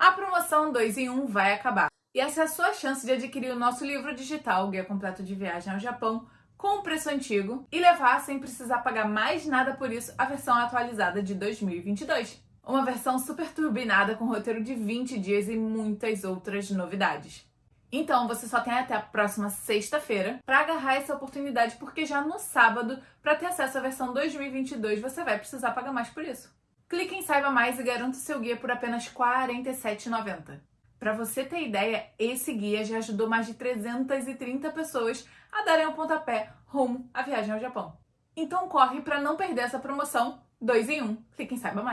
A promoção 2 em 1 vai acabar. E essa é a sua chance de adquirir o nosso livro digital, Guia Completo de Viagem ao Japão, com o preço antigo e levar sem precisar pagar mais nada por isso a versão atualizada de 2022. Uma versão super turbinada com roteiro de 20 dias e muitas outras novidades. Então você só tem até a próxima sexta-feira para agarrar essa oportunidade, porque já no sábado, para ter acesso à versão 2022, você vai precisar pagar mais por isso. Clique em Saiba Mais e garanta o seu guia por apenas R$ 47,90. Para você ter ideia, esse guia já ajudou mais de 330 pessoas a darem o um pontapé rumo à viagem ao Japão. Então corre para não perder essa promoção 2 em 1. Um. Clique em Saiba Mais.